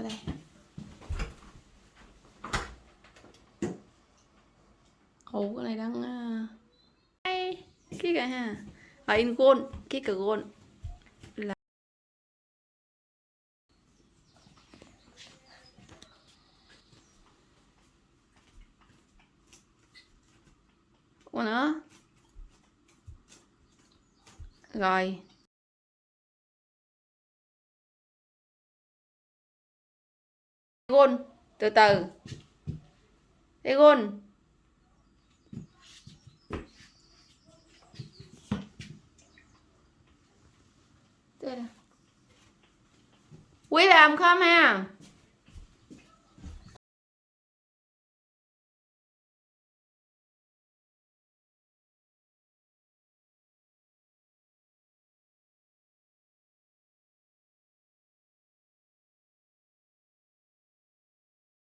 ở đây. Ồ cái này đang à, hay. Cái cái ha. Và in gôn cái cái gôn là Ủa nữa? Rồi. Egon từ từ. Egon gôn. Quý làm không ha?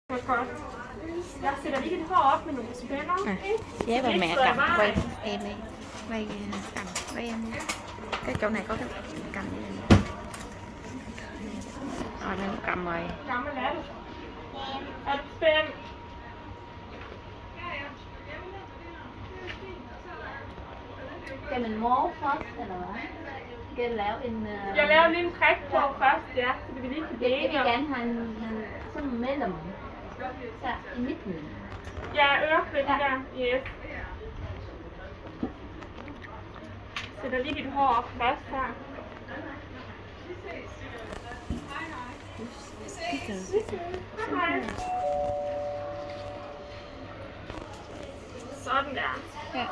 À, Giá và mẹ cầm quay em đi quay à, cầm quay em đi cái chỗ này có cái cầm như này rồi đây cầm rồi Gammel er du? Er du spændt? Cái mình mố first eller hvad? Cái laver en... Uh, Jeg laver lige en træk på først, ja, så vi lige kan Jeg, jeg blive vil enige om. gerne have en, en sådan mellem. Så i midten. Ja, øreflip der. Yes. Sætter lige dit hår op først her. Hej. Sådan der. Ja.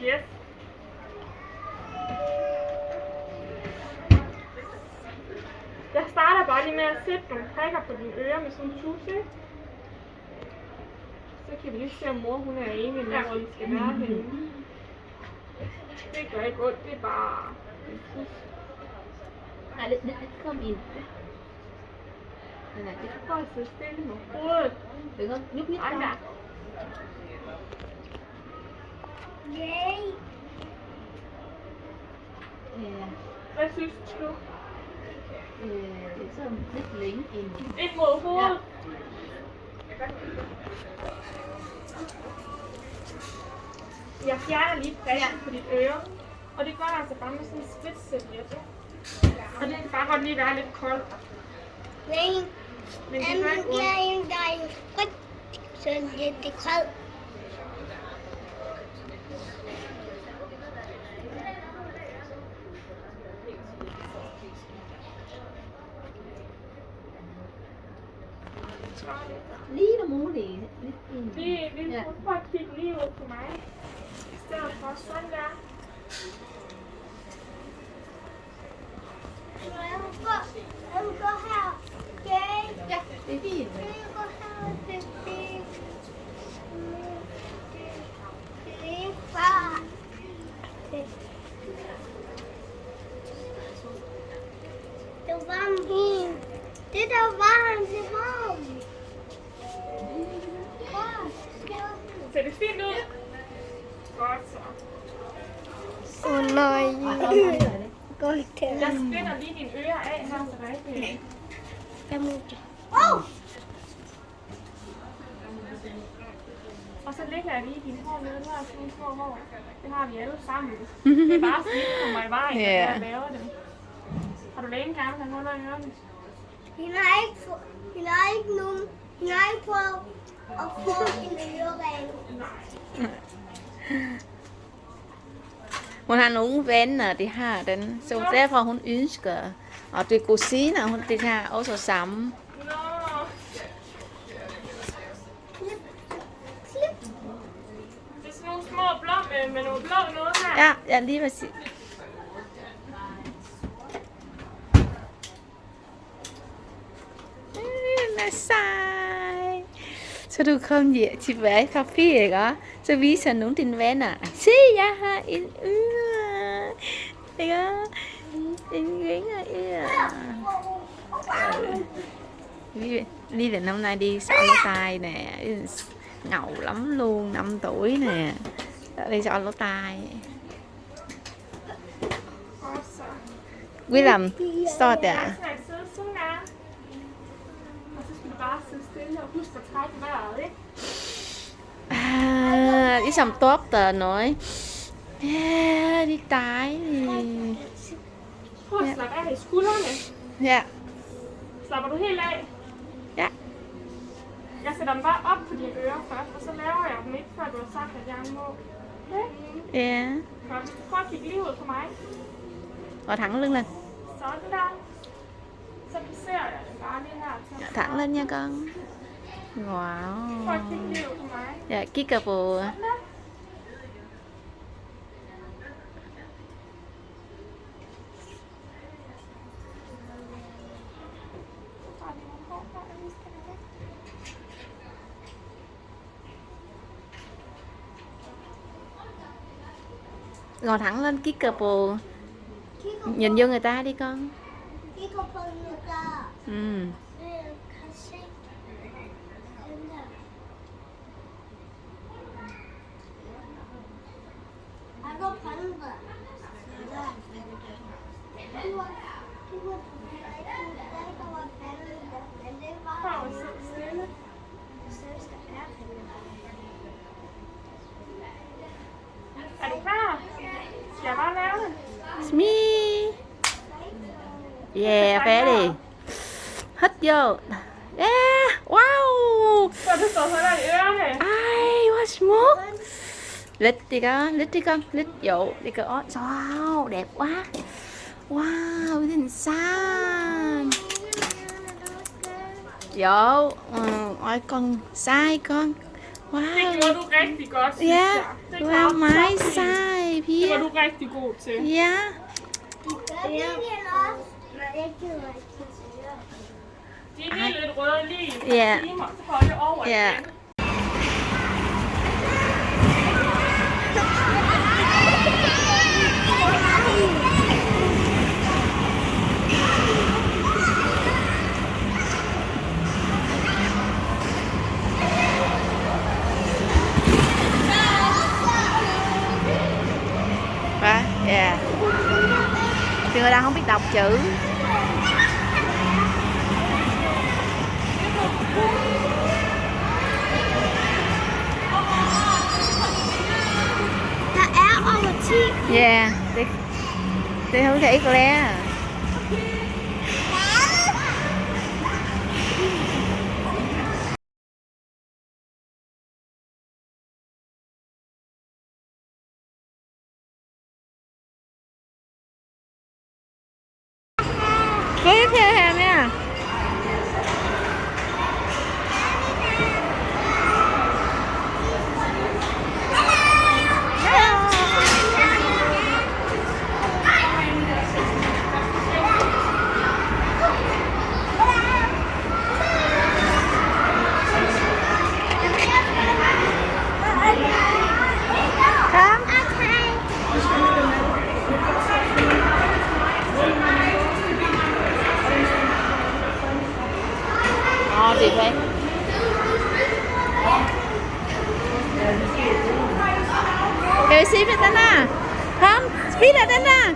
Yes. Lige med at sætte nogle prikker på dine ører med sådan en tusse. ikke? Så kan vi lige se, om mor hun er enig med, hvor vi skal være henne. Det gør ikke ondt, det er bare en tus. Nej, det, det, det kom ind. Det Prøv at sidde stille med hovedet. có nhúc nhích Ej, con. der. Øh, Hvad synes du? Øh, det er sådan lidt længe ind. Ind mod hovedet. Jeg fjerner lige prikken på dit øre. Og det gør altså bare med sådan en spidserviet. Og det kan bare godt lige være lidt koldt. Nej, Men det gør ikke ondt. jeg er en dejlig frit, så det er koldt. Lige. Lidt ind. Lige, lige Ja. prøv at kigge lige ud på mig. I stedet for sådan der. Jeg vil gå, jeg vil gå her. Okay? Ja, det er fint. Ser det fint ud? Godt så. Åh oh, nej. Godt Jeg spænder lige dine ører af her, så der ikke Jeg må Åh! Og så lægger jeg lige dine hår nede. Jeg sådan nogle små hår. Det har vi alle sammen. Det er bare sådan, at kommer i vejen, yeah. når jeg laver dem. Har du længe gerne huller i ørerne? Hun har ikke, hun har ikke nogen, hun har ikke prøvet at få en ørering. Hun har nogle venner, de har den, så derfor hun ønsker. Og det kusiner, hun de har også sammen. Nå. Det er sådan nogle små blå med, med nogle blå noget her. Ja, ja lige præcis. Er sej. Sao được không gì Chị vẽ cà phê vậy đó. Sao ví sao núng tin vẽ nè? Xí ya ha, In ư à. Thế đó. In ghế à. Ư đi Ly năm nay đi xỏ lỗ tai nè Ngầu lắm luôn, năm tuổi nè. Đi xỏ lỗ tai. Quý làm Sao à der. Jeg skal sidde sådan der. Og så skal du bare sidde stille og huske at trække vejret, ikke? À, tốt tờ nói. Yeah, det er dejligt. dạ Slapper du helt af? ja. Jeg sætter dem bare op på dine ører først, og så laver jeg dem ikke, før du har sagt, at jeg må. Okay? Ja. Godt. Prøv at kigge lige ud på mig. Og thẳng lưng lên. Sådan der. Så placerer jeg dem bare lige her thẳng lên nha con. Wow. skal have væk. ngồi thẳng lên kigger på Kigger nhìn vô người ta đi con. på người ta. Ừ. Øh, kan se den der. Jeg går panden der. Der. Du var, du var på flækken, der var panden der, men det var Prøv at sidde stille. største ærkende. Er du klar? Skal jeg bare lave Smee. Yeah, færdig. Hít vô. Yeah, wow. Så du står så der i ørerne. Ej, hvor smukt. Lịch đi con, lịch đi con, lịch dụ đi con. Wow, đẹp quá. Wow, nhìn xanh. Dỗ, ừ, ôi con sai con. Wow. gjorde du rigtig godt, piger. Det var du rigtig god til. Ja. Det er lige lidt røde lige. Ja. Holde over ja. igen. Dạ. Thì người ta không biết đọc chữ. Der over 10. Dạ. Det, det không thể lẽ. Ngon gì vậy. Can we see it, Dana? Come, speed it, Dana.